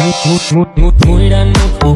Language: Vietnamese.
một một một mùi đàn một